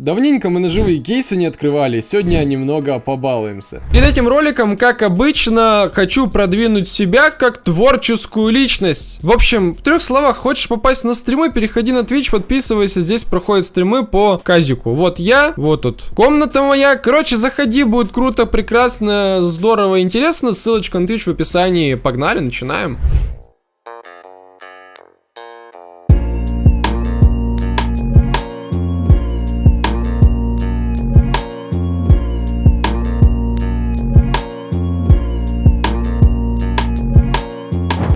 Давненько мы ножевые кейсы не открывали, сегодня немного побалуемся. Перед этим роликом, как обычно, хочу продвинуть себя как творческую личность. В общем, в трех словах, хочешь попасть на стримы, переходи на Twitch, подписывайся, здесь проходят стримы по казику. Вот я, вот тут комната моя. Короче, заходи, будет круто, прекрасно, здорово, интересно. Ссылочка на Twitch в описании. Погнали, начинаем.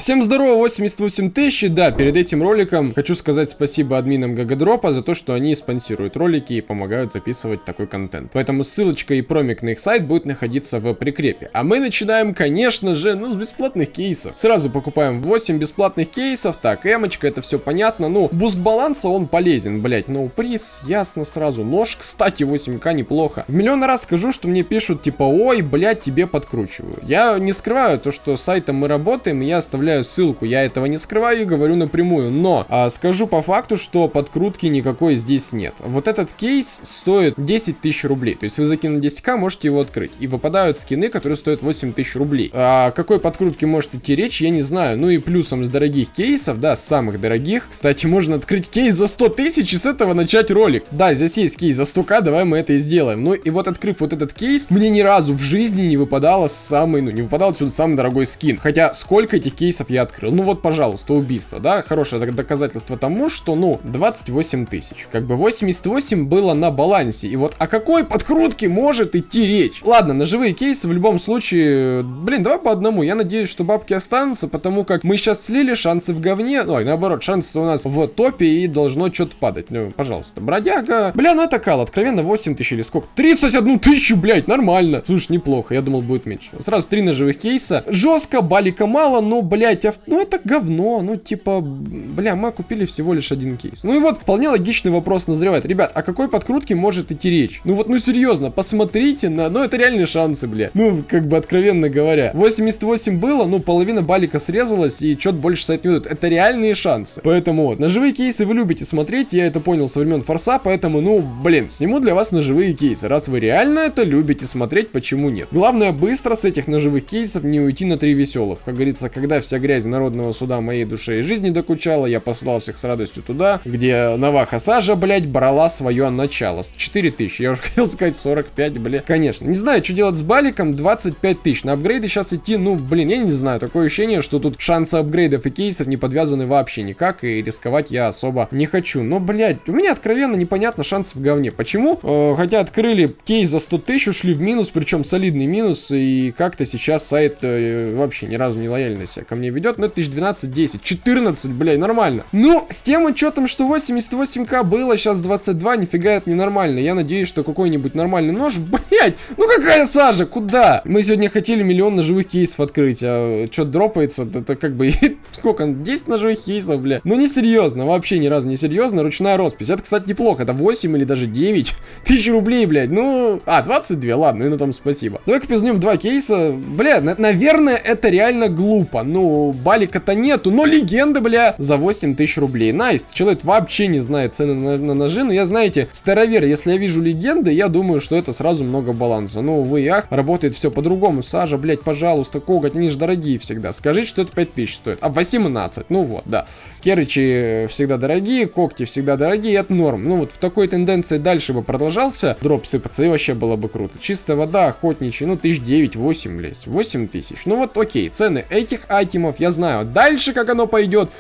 Всем здорово, 88 тысяч, да, перед этим роликом хочу сказать спасибо админам GGDrop а за то, что они спонсируют ролики и помогают записывать такой контент. Поэтому ссылочка и промик на их сайт будет находиться в прикрепе. А мы начинаем, конечно же, ну, с бесплатных кейсов. Сразу покупаем 8 бесплатных кейсов, так, эмочка, это все понятно, ну, буст баланса, он полезен, блять, ну, приз, ясно сразу. Нож, кстати, 8к неплохо. В миллион раз скажу, что мне пишут, типа, ой, блять, тебе подкручиваю. Я не скрываю то, что сайтом мы работаем, и я оставляю оставляю ссылку, я этого не скрываю и говорю напрямую, но а, скажу по факту, что подкрутки никакой здесь нет. Вот этот кейс стоит 10 тысяч рублей, то есть вы закинули 10к, можете его открыть, и выпадают скины, которые стоят 8 тысяч рублей. А какой подкрутке может идти речь, я не знаю, ну и плюсом с дорогих кейсов, да, с самых дорогих, кстати, можно открыть кейс за 100 тысяч и с этого начать ролик. Да, здесь есть кейс за 100к, давай мы это и сделаем. Ну и вот открыв вот этот кейс, мне ни разу в жизни не выпадало самый, ну не выпадал отсюда самый дорогой скин. Хотя сколько этих кейсов кейсов я открыл. Ну вот, пожалуйста, убийство, да, хорошее доказательство тому, что, ну, 28 тысяч. Как бы 88 было на балансе. И вот о какой подкрутке может идти речь? Ладно, ножевые кейсы в любом случае, блин, давай по одному. Я надеюсь, что бабки останутся, потому как мы сейчас слили, шансы в говне. Ой, наоборот, шансы у нас в топе и должно что-то падать. Ну, пожалуйста. Бродяга. Бля, ну это кал, откровенно 8 тысяч или сколько? 31 тысячу, блядь, нормально. Слушай, неплохо, я думал будет меньше. Сразу три ножевых кейса. Жестко, балика мало, но, блядь, блядь, ну это говно, ну типа, бля, мы купили всего лишь один кейс. Ну и вот, вполне логичный вопрос назревает. Ребят, о какой подкрутке может идти речь? Ну вот, ну серьезно, посмотрите на, ну это реальные шансы, бля. Ну, как бы откровенно говоря. 88 было, ну половина балика срезалась и что-то больше сайт минут. Это реальные шансы. Поэтому вот, ножевые кейсы вы любите смотреть, я это понял со времен форса, поэтому, ну, блин, сниму для вас ножевые кейсы. Раз вы реально это любите смотреть, почему нет? Главное быстро с этих ножевых кейсов не уйти на три веселых. Как говорится, когда вся грязь народного суда моей душе и жизни докучала, я послал всех с радостью туда, где Наваха Сажа, блядь, брала свое начало. 4 тысячи, я уже хотел сказать 45, блядь. Конечно, не знаю, что делать с баликом, 25 тысяч. На апгрейды сейчас идти, ну, блин, я не знаю, такое ощущение, что тут шансы апгрейдов и кейсов не подвязаны вообще никак, и рисковать я особо не хочу. Но, блядь, у меня откровенно непонятно шансов в говне. Почему? Э, хотя открыли кейс за 100 тысяч, ушли в минус, причем солидный минус, и как-то сейчас сайт э, вообще ни разу не лояльно себя ко мне ведет, ну, это 1012, 10, 14, блядь, нормально. Ну, с тем учетом, что 88к было, сейчас 22, нифига это ненормально. Я надеюсь, что какой-нибудь нормальный нож, блядь, ну какая сажа, куда? Мы сегодня хотели миллион ножевых кейсов открыть, а что дропается, это как бы, сколько, 10 ножевых кейсов, блядь. Ну, не серьезно, вообще ни разу не серьезно, ручная роспись. Это, кстати, неплохо, это 8 или даже 9 тысяч рублей, блядь, ну, а, 22, ладно, и на том спасибо. Давай-ка два кейса, бля, наверное, это реально глупо, ну, бали Валика-то нету, но легенда, бля, за 8 тысяч рублей. Nice, человек вообще не знает цены на, на ножи, но я, знаете, старовер, если я вижу легенды, я думаю, что это сразу много баланса. Ну, вы ах, работает все по-другому. Сажа, блядь, пожалуйста, коготь, они же дорогие всегда. Скажите, что это 5 тысяч стоит. А 18, ну вот, да. Керычи всегда дорогие, когти всегда дорогие, это норм. Ну вот в такой тенденции дальше бы продолжался дроп сыпаться, и вообще было бы круто. Чистая вода, охотничий, ну, тысяч 9-8, блядь, 8 тысяч. Ну вот, окей, цены этих айтемов я знаю. Дальше как оно пойдет,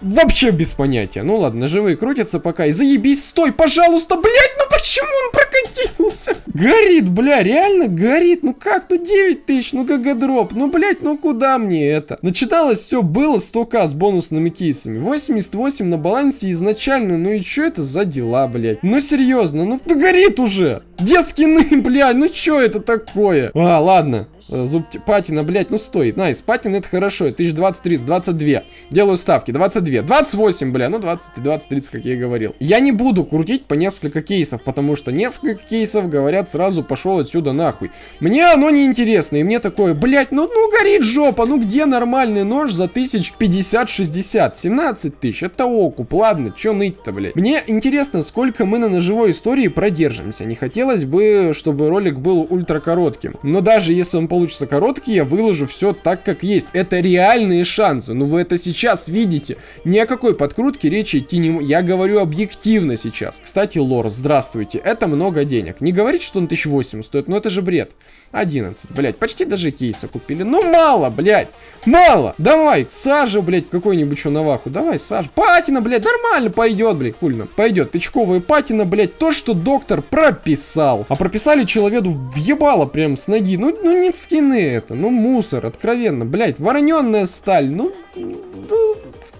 вообще без понятия. Ну ладно, живые крутятся пока. И заебись, стой, пожалуйста, блядь, ну почему он прокатился? Горит, бля, реально горит. Ну как, ну 9 тысяч, ну GGDrop. Ну, блядь, ну куда мне это? Начиналось все, было 100к с бонусными кейсами. 88 на балансе изначально. Ну и что это за дела, блядь? Ну серьезно, ну, ну горит уже. Где скины, блядь? Ну что это такое? А, ладно. Э, зуб патина, блядь, ну стоит. Nice, патина это хорошо. 1020, 30, 22. Делаю ставки. 22. 28, бля. Ну 20, 20, 30, как я и говорил. Я не буду крутить по несколько кейсов, потому что несколько кейсов говорят сразу пошел отсюда нахуй. Мне оно не интересно. И мне такое, блядь, ну, ну горит жопа. Ну где нормальный нож за тысяч 50-60? 17 тысяч. Это окуп. Ладно, чё ныть-то, блядь. Мне интересно, сколько мы на ножевой истории продержимся. Не хотелось бы, чтобы ролик был ультра коротким. Но даже если он получится короткий, я выложу все так, как есть. Это реальные шансы. Ну вы это сейчас видите. Ни о какой подкрутке речи идти не... Я говорю объективно сейчас. Кстати, лор, здравствуйте. Это много денег. Не говорите, что он 1008 стоит, но это же бред. 11, блядь, почти даже кейса купили. Ну мало, блядь, мало. Давай, сажа, блядь, какой-нибудь что наваху. Давай, сажа. Патина, блядь, нормально пойдет, блядь, хульно. Пойдет. Тычковая патина, блядь, то, что доктор прописал. А прописали человеку въебало прям с ноги. Ну, ну не скины это, ну мусор, откровенно, блядь, вороненная сталь, ну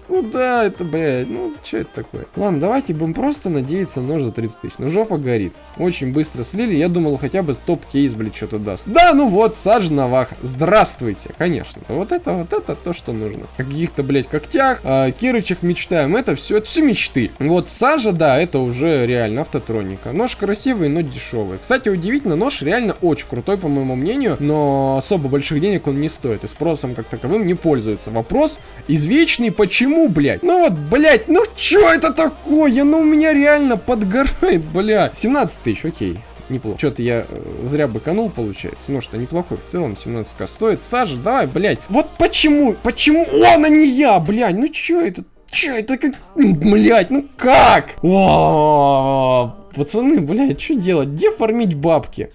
Куда это, блядь? Ну, что это такое? Ладно, давайте будем просто надеяться нож за 30 тысяч. Ну, жопа горит. Очень быстро слили. Я думал, хотя бы топ-кейс, блядь, что-то даст. Да, ну вот, Саж Навах. Здравствуйте, конечно. Вот это, вот это то, что нужно. Каких-то, блядь, когтях, о Кирычах мечтаем. Это все, это все мечты. Вот Сажа, да, это уже реально автотроника. Нож красивый, но дешевый. Кстати, удивительно, нож реально очень крутой, по моему мнению, но особо больших денег он не стоит. И спросом как таковым не пользуется. Вопрос извечный, почему Почему, блядь? Ну вот, блядь, ну чё это такое? Ну у меня реально подгорает, блядь. 17 тысяч, окей неплохо. Что-то я э, зря быканул, получается. Ну что, неплохой в целом, 17к стоит. Сажа, давай, блядь. Вот почему, почему он, а не я, блядь? Ну чё это? Чё это как... Блядь, ну как? О, пацаны, блядь, что делать? Где фармить бабки?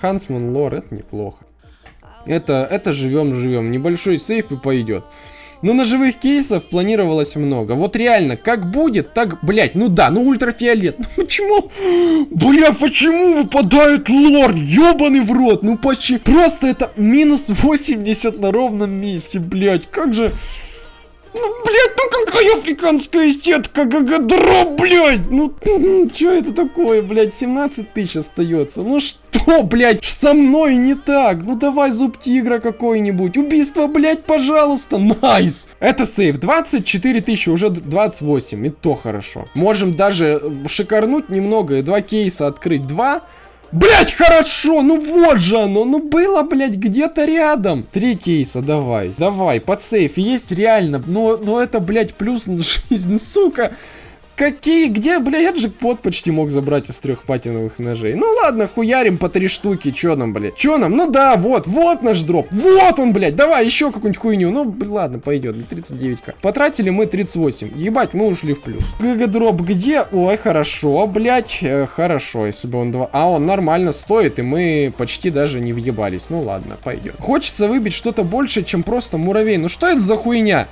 Хансман лор, это неплохо. Это, это живем-живем. Небольшой сейф и пойдет. Но ножевых кейсов планировалось много. Вот реально, как будет, так, блять, ну да, ну ультрафиолет. Ну почему? Бля, почему выпадает Lore? Ёбаный в рот. Ну почти. Просто это минус 80 на ровном месте, блять. Как же... Ну, блядь, ну какая африканская сетка, GGDrop, блядь! Ну, что это такое, блядь, 17 тысяч остается. Ну что, блядь, со мной не так? Ну давай зуб тигра какой-нибудь. Убийство, блядь, пожалуйста. Nice. Это сейф. 24 тысячи, уже 28. И то хорошо. Можем даже шикарнуть немного два кейса открыть. Два Блять, хорошо, ну вот же оно, ну было, блять, где-то рядом. Три кейса, давай, давай, под сейф, есть реально, но, но это, блять, плюс на жизнь, сука. Какие? Где, бля, я джекпот почти мог забрать из трех патиновых ножей. Ну ладно, хуярим по три штуки. Чё нам, блядь? Чё нам? Ну да, вот, вот наш дроп. Вот он, блядь. Давай еще какую-нибудь хуйню. Ну, блядь, ладно, пойдет. 39к. Потратили мы 38. Ебать, мы ушли в плюс. GGDrop где? Ой, хорошо, блядь. Э, хорошо, если бы он два... А, он нормально стоит, и мы почти даже не въебались. Ну ладно, пойдет. Хочется выбить что-то больше, чем просто муравей. Ну что это за хуйня?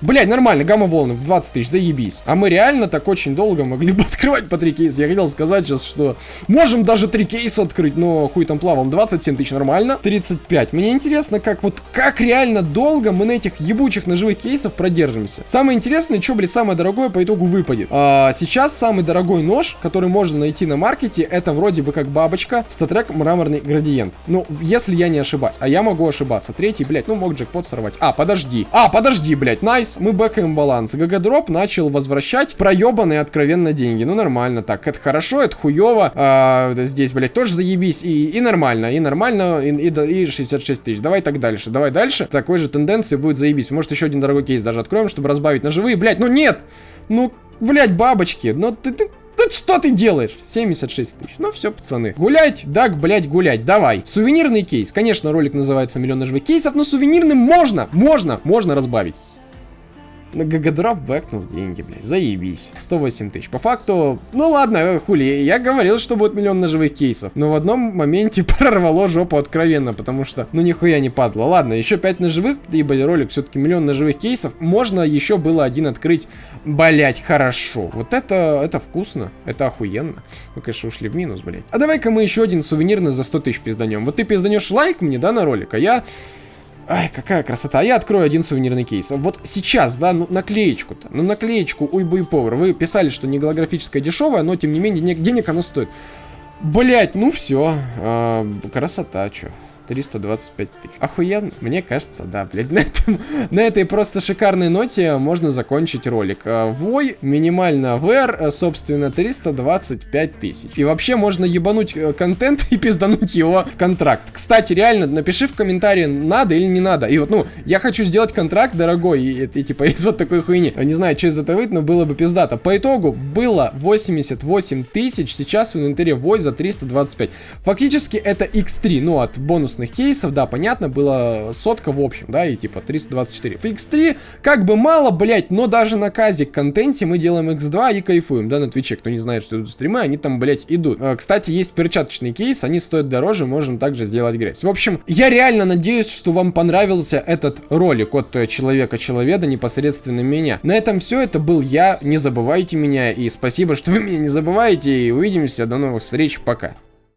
Блять, нормально, гамма-волны в 20 тысяч, заебись. А мы реально так очень долго могли бы открывать по 3 кейса. Я хотел сказать сейчас, что можем даже 3 кейса открыть, но хуй там плавал. 27 тысяч нормально, 35. Мне интересно, как вот, как реально долго мы на этих ебучих ножевых кейсах продержимся. Самое интересное, что, блядь, самое дорогое по итогу выпадет. А, сейчас самый дорогой нож, который можно найти на маркете, это вроде бы как бабочка, StatTrak мраморный градиент. Ну, если я не ошибаюсь. А я могу ошибаться. Третий, блядь, ну мог джекпот сорвать. А, подожди. А, подожди, блядь, nice мы бэкаем баланс. GGDrop начал возвращать проебанные откровенно деньги. Ну, нормально так. Это хорошо, это хуево. А, здесь, блядь, тоже заебись. И, и нормально, и нормально, и, и, и 66 тысяч. Давай так дальше, давай дальше. Такой же тенденции будет заебись. Может, еще один дорогой кейс даже откроем, чтобы разбавить на живые. Блядь, ну нет! Ну, блядь, бабочки, ну ты, ты, что ты делаешь? 76 тысяч. Ну все, пацаны. Гулять? Да, блять, гулять. Давай. Сувенирный кейс. Конечно, ролик называется «Миллион ножевых кейсов», но сувенирным можно, можно, можно разбавить. Гагадроп бэкнул деньги, блядь. Заебись. 108 тысяч. По факту, ну ладно, хули, я говорил, что будет миллион ножевых кейсов. Но в одном моменте прорвало жопу откровенно, потому что, ну нихуя не падло. Ладно, еще 5 ножевых, ибо ролик все-таки миллион ножевых кейсов. Можно еще было один открыть, блять, хорошо. Вот это, это вкусно, это охуенно. Мы, конечно, ушли в минус, блять. А давай-ка мы еще один сувенирный за 100 тысяч пизданем. Вот ты пизданешь лайк мне, да, на ролик, а я... Ай, какая красота. А я открою один сувенирный кейс. Вот сейчас, да, ну наклеечку-то. Ну наклеечку Уйбуй Повер. Вы писали, что не голографическая дешевая, но тем не менее денег, она стоит. Блять, ну все. А, красота, чё. 325 тысяч. Охуенно? Мне кажется, да, блядь. На, этом, на этой просто шикарной ноте можно закончить ролик. А, вой, минимально VR, собственно, 325 тысяч. И вообще можно ебануть э, контент и пиздануть его контракт. Кстати, реально, напиши в комментарии, надо или не надо. И вот, ну, я хочу сделать контракт дорогой, и, и типа из вот такой хуйни. Не знаю, что из этого выйдет, но было бы пиздато. По итогу было 88 тысяч, сейчас в инвентаре Вой за 325. Фактически это x3, ну, от бонус бонусных кейсов, да, понятно, было сотка в общем, да, и типа 324. В X3 как бы мало, блять, но даже на казик контенте мы делаем X2 и кайфуем, да, на Твиче, кто не знает, что идут стримы, они там, блять, идут. А, кстати, есть перчаточный кейс, они стоят дороже, можем также сделать грязь. В общем, я реально надеюсь, что вам понравился этот ролик от Человека-Человеда, непосредственно меня. На этом все, это был я, не забывайте меня, и спасибо, что вы меня не забываете, и увидимся, до новых встреч, пока.